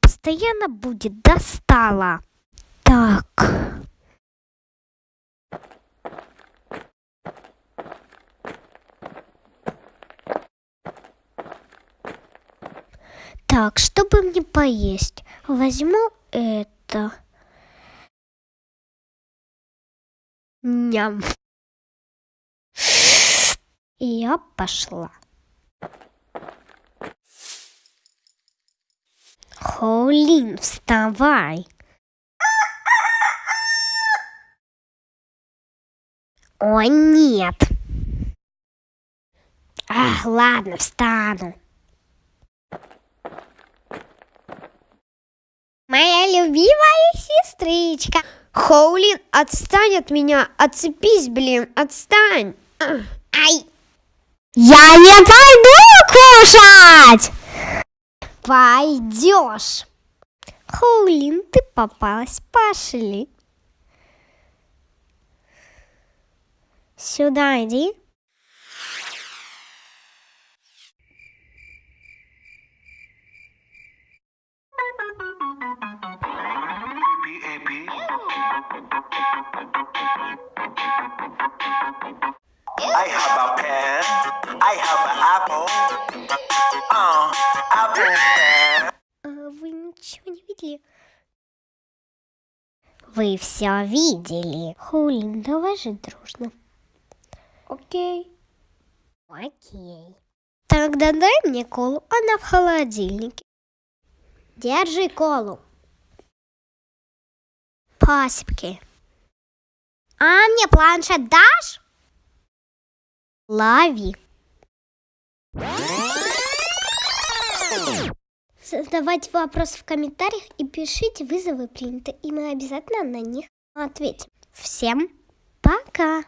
постоянно будет достала. Так. Так, чтобы мне поесть, возьму это. Ням. И я пошла. Хоулин, вставай. Ой, нет. Ах, ладно, встану. Моя любимая сестричка. Хоулин, отстань от меня, отцепись, блин, отстань. Ай! Я не пойду кушать! Пойдешь. Хоулин, ты попалась, пошли. Сюда иди. I have a. I have an apple. Uh, apple. А, Вы ничего не видели? Вы все видели. Хоулин, давай жить дружно. Окей. Окей. Тогда дай мне колу, она в холодильнике. Держи колу. Пасибки. А мне планшет дашь? Лови. Задавайте вопросы в комментариях и пишите вызовы приняты, и мы обязательно на них ответим. Всем пока!